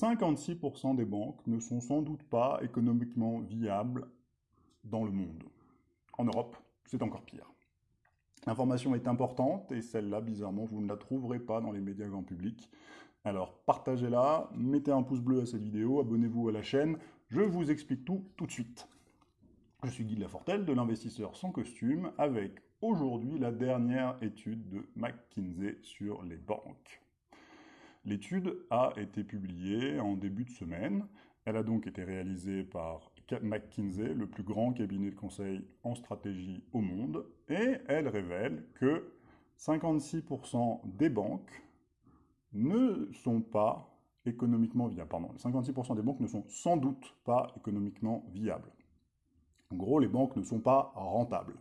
56% des banques ne sont sans doute pas économiquement viables dans le monde. En Europe, c'est encore pire. L'information est importante et celle-là, bizarrement, vous ne la trouverez pas dans les médias grand public. Alors partagez-la, mettez un pouce bleu à cette vidéo, abonnez-vous à la chaîne, je vous explique tout tout de suite. Je suis Guy Lafortelle de l'investisseur sans costume avec aujourd'hui la dernière étude de McKinsey sur les banques. L'étude a été publiée en début de semaine. Elle a donc été réalisée par McKinsey, le plus grand cabinet de conseil en stratégie au monde, et elle révèle que 56% des banques ne sont pas économiquement viables. Pardon, 56% des banques ne sont sans doute pas économiquement viables. En gros, les banques ne sont pas rentables.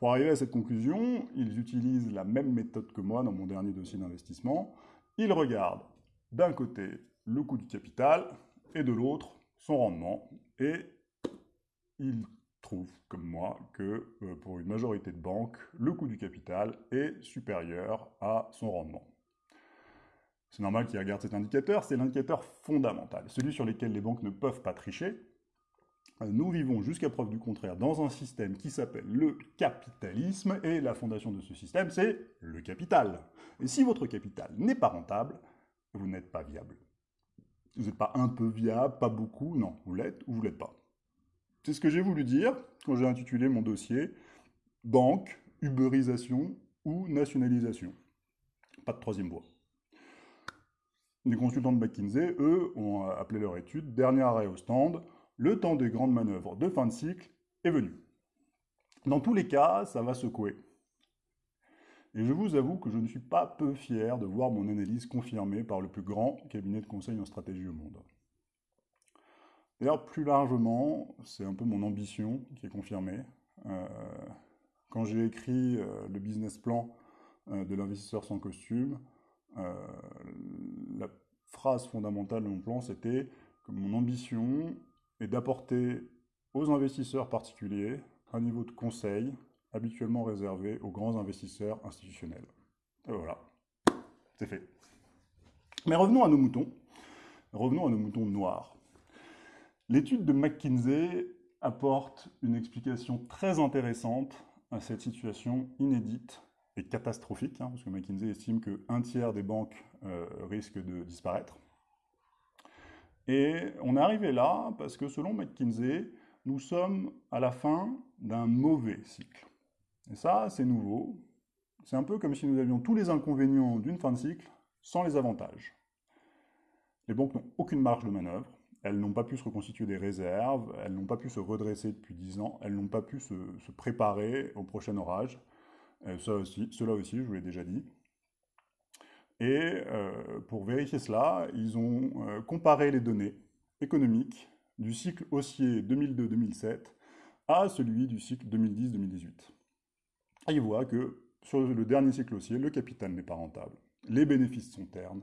Pour arriver à cette conclusion, ils utilisent la même méthode que moi dans mon dernier dossier d'investissement. Ils regardent d'un côté le coût du capital et de l'autre son rendement. Et ils trouvent, comme moi, que euh, pour une majorité de banques, le coût du capital est supérieur à son rendement. C'est normal qu'ils regardent cet indicateur, c'est l'indicateur fondamental, celui sur lequel les banques ne peuvent pas tricher. Nous vivons jusqu'à preuve du contraire dans un système qui s'appelle le capitalisme, et la fondation de ce système, c'est le capital. Et si votre capital n'est pas rentable, vous n'êtes pas viable. Vous n'êtes pas un peu viable, pas beaucoup, non, vous l'êtes ou vous l'êtes pas. C'est ce que j'ai voulu dire quand j'ai intitulé mon dossier « Banque, uberisation ou nationalisation ». Pas de troisième voie. Les consultants de McKinsey, eux, ont appelé leur étude « Dernier arrêt au stand, le temps des grandes manœuvres de fin de cycle est venu ». Dans tous les cas, ça va secouer. Et je vous avoue que je ne suis pas peu fier de voir mon analyse confirmée par le plus grand cabinet de conseil en stratégie au monde. D'ailleurs, plus largement, c'est un peu mon ambition qui est confirmée. Euh, quand j'ai écrit euh, le business plan euh, de l'investisseur sans costume, la phrase fondamentale de mon plan, c'était que mon ambition est d'apporter aux investisseurs particuliers un niveau de conseil habituellement réservé aux grands investisseurs institutionnels. Et voilà, c'est fait. Mais revenons à nos moutons. Revenons à nos moutons noirs. L'étude de McKinsey apporte une explication très intéressante à cette situation inédite est catastrophique, hein, parce que McKinsey estime qu'un tiers des banques euh, risquent de disparaître. Et on est arrivé là parce que selon McKinsey, nous sommes à la fin d'un mauvais cycle. Et ça, c'est nouveau. C'est un peu comme si nous avions tous les inconvénients d'une fin de cycle sans les avantages. Les banques n'ont aucune marge de manœuvre, elles n'ont pas pu se reconstituer des réserves, elles n'ont pas pu se redresser depuis 10 ans, elles n'ont pas pu se, préparer au prochain orage, euh, cela aussi, je vous l'ai déjà dit. Et euh, pour vérifier cela, ils ont euh, comparé les données économiques du cycle haussier 2002-2007 à celui du cycle 2010-2018. Et ils voient que sur le dernier cycle haussier, le capital n'est pas rentable, les bénéfices sont ternes,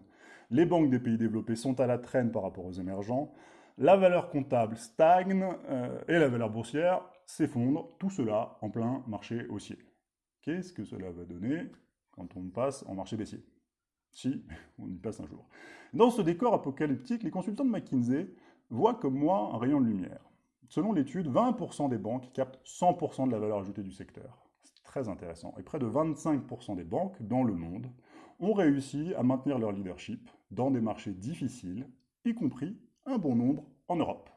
les banques des pays développés sont à la traîne par rapport aux émergents, la valeur comptable stagne et la valeur boursière s'effondre, tout cela en plein marché haussier. Qu'est-ce que cela va donner quand on passe en marché baissier? Si, on y passe un jour. Dans ce décor apocalyptique, les consultants de McKinsey voient comme moi un rayon de lumière. Selon l'étude, 20% des banques captent 100% de la valeur ajoutée du secteur. Très intéressant. Et près de 25% des banques dans le monde ont réussi à maintenir leur leadership dans des marchés difficiles, y compris un bon nombre en Europe.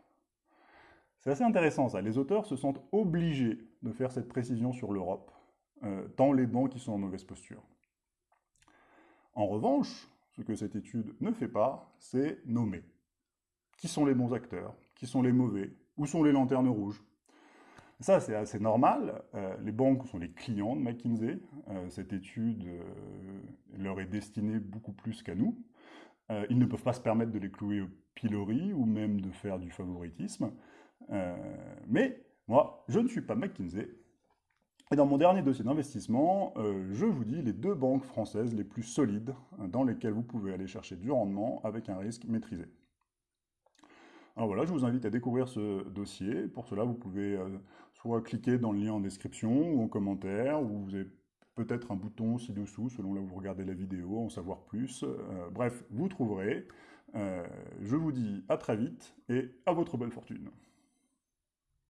C'est assez intéressant ça. Les auteurs se sentent obligés de faire cette précision sur l'Europe euh, dans les banques qui sont en mauvaise posture. En revanche, ce que cette étude ne fait pas, c'est nommer. Qui sont les bons acteurs? Qui sont les mauvais? Où sont les lanternes rouges? Ça, c'est assez normal. Euh, les banques sont les clients de McKinsey. Euh, cette étude leur est destinée beaucoup plus qu'à nous. ils ne peuvent pas se permettre de les clouer au pilori ou même de faire du favoritisme. mais moi, je ne suis pas McKinsey, et dans mon dernier dossier d'investissement, euh, je vous dis les deux banques françaises les plus solides euh, dans lesquelles vous pouvez aller chercher du rendement avec un risque maîtrisé. Alors voilà, je vous invite à découvrir ce dossier. Pour cela, vous pouvez euh, soit cliquer dans le lien en description ou en commentaire, ou vous avez peut-être un bouton ci-dessous, selon là où vous regardez la vidéo, en savoir plus. bref, vous trouverez. je vous dis à très vite et à votre belle fortune.